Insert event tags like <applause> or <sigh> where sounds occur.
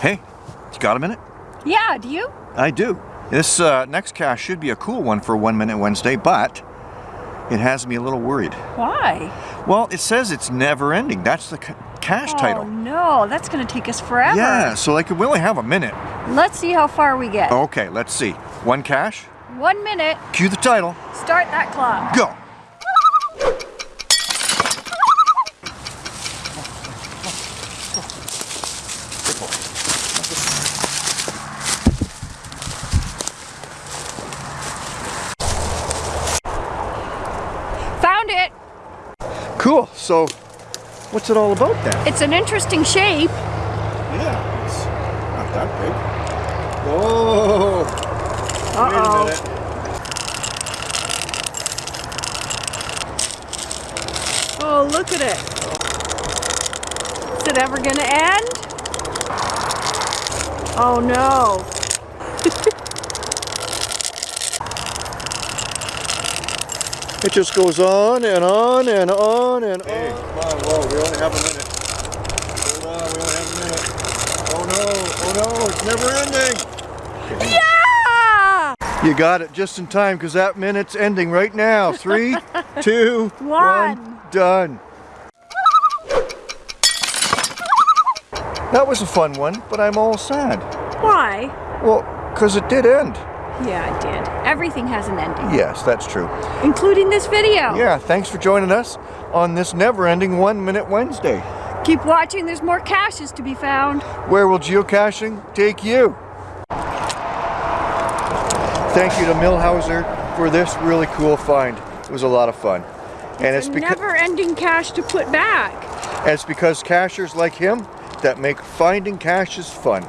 Hey, you got a minute? Yeah, do you? I do. This uh, next cache should be a cool one for One Minute Wednesday, but it has me a little worried. Why? Well, it says it's never ending. That's the ca cache oh, title. no, that's going to take us forever. Yeah, so like we only have a minute. Let's see how far we get. Okay, let's see. One cache. One minute, cue the title, start that clock. go. Found it. Cool, so what's it all about then? It's an interesting shape. Yeah, it's not that big. Whoa! Uh-oh. Oh, look at it. Is it ever going to end? Oh, no. <laughs> It just goes on and on and on and hey, on. come on, whoa, we only have a minute. Hold on, we only have a minute. Oh no, oh no, it's never ending. Yeah! You got it just in time because that minute's ending right now. <laughs> Three, two, One. one, done. That was a fun one, but I'm all sad. Why? Well, because it did end. Yeah, I did. Everything has an ending, Yes, that's true. including this video. Yeah, thanks for joining us on this never-ending One Minute Wednesday. Keep watching, there's more caches to be found. Where will geocaching take you? Thank you to Millhauser for this really cool find. It was a lot of fun. And it's, a beca- never-ending cache to put back. and it's because cachers like him that make finding caches fun.